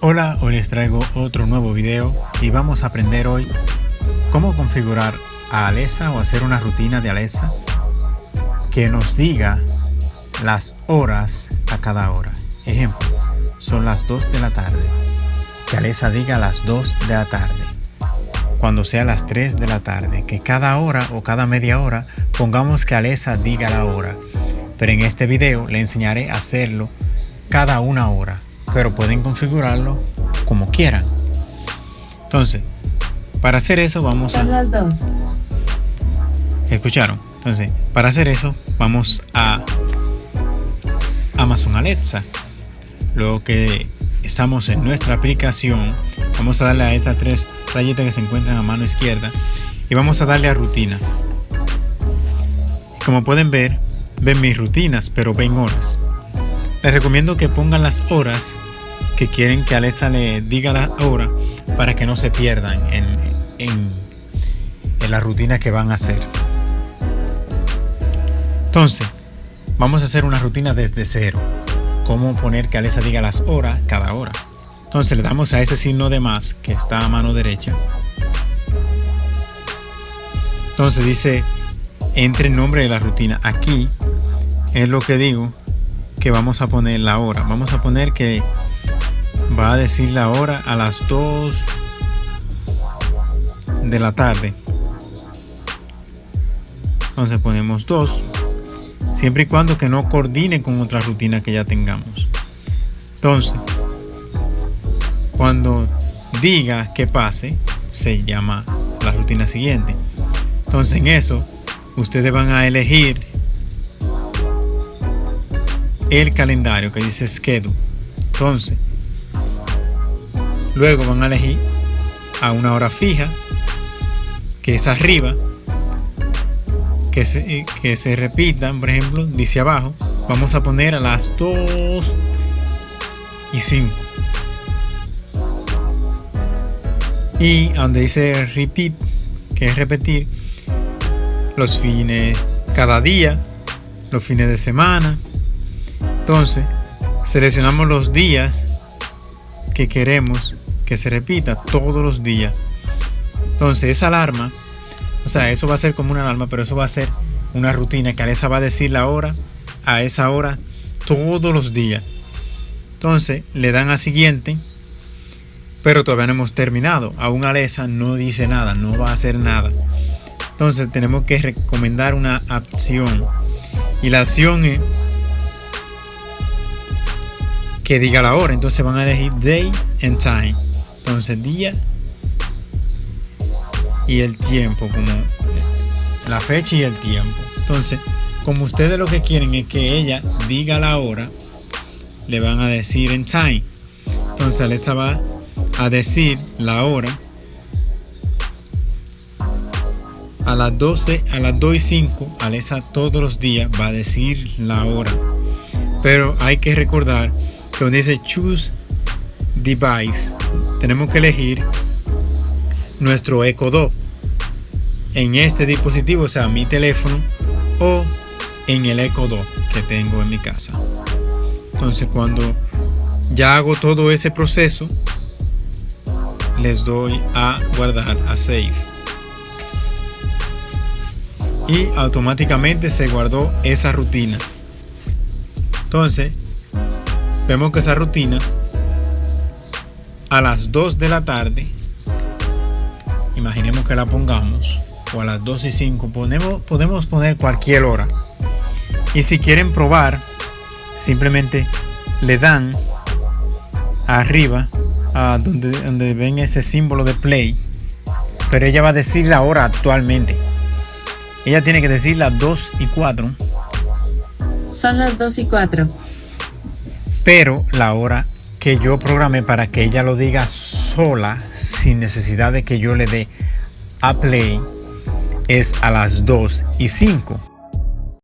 Hola, hoy les traigo otro nuevo video y vamos a aprender hoy cómo configurar a Alexa o hacer una rutina de Alexa que nos diga las horas a cada hora. Ejemplo, son las 2 de la tarde. Que Alexa diga las 2 de la tarde. Cuando sea las 3 de la tarde, que cada hora o cada media hora pongamos que Alexa diga la hora. Pero en este video le enseñaré a hacerlo cada una hora pero pueden configurarlo como quieran. Entonces, para hacer eso vamos a... las dos. ¿Escucharon? Entonces, para hacer eso vamos a Amazon Alexa. Luego que estamos en nuestra aplicación, vamos a darle a estas tres rayitas que se encuentran a mano izquierda y vamos a darle a rutina. Como pueden ver, ven mis rutinas, pero ven horas. Les recomiendo que pongan las horas que quieren que Alexa le diga la hora para que no se pierdan en, en, la rutina que van a hacer. Entonces, vamos a hacer una rutina desde cero. Cómo poner que Alexa diga las horas cada hora. Entonces le damos a ese signo de más que está a mano derecha. Entonces dice, entre el nombre de la rutina. Aquí es lo que digo que vamos a poner la hora. Vamos a poner que va a decir la hora a las 2 de la tarde. Entonces ponemos 2 siempre y cuando que no coordine con otra rutina que ya tengamos. Entonces cuando diga que pase se llama la rutina siguiente. Entonces en eso ustedes van a elegir el calendario que dice schedule entonces Luego van a elegir a una hora fija, que es arriba, que se, que se repitan, por ejemplo, dice abajo, vamos a poner a las 2 y 5. Y donde dice repeat, que es repetir, los fines, cada día, los fines de semana. Entonces, seleccionamos los días que queremos que se repita todos los días. Entonces esa alarma, o sea, eso va a ser como una alarma, pero eso va a ser una rutina que Alexa va a decir la hora a esa hora todos los días. Entonces le dan a siguiente, pero todavía no hemos terminado. Aún Alexa no dice nada, no va a hacer nada. Entonces tenemos que recomendar una acción. Y la acción es que diga la hora. Entonces van a elegir day and time. Entonces día y el tiempo como la fecha y el tiempo. Entonces como ustedes lo que quieren es que ella diga la hora le van a decir en time. Entonces Alexa va a decir la hora a las 12 a las 2 y 5 Alexa todos los días va a decir la hora. Pero hay que recordar donde dice choose device tenemos que elegir nuestro Echo Dot en este dispositivo, o sea, mi teléfono o en el Echo Dot que tengo en mi casa. Entonces, cuando ya hago todo ese proceso, les doy a guardar a save y automáticamente se guardó esa rutina entonces vemos que esa rutina a las 2 de la tarde, imaginemos que la pongamos, o a las 2 y 5, ponemos, podemos poner cualquier hora. Y si quieren probar, simplemente le dan arriba, a donde, donde ven ese símbolo de play, pero ella va a decir la hora actualmente. Ella tiene que decir las 2 y 4. Son las 2 y 4. Pero la hora que yo programé para que ella lo diga sola, sin necesidad de que yo le dé a play, es a las 2 y 5.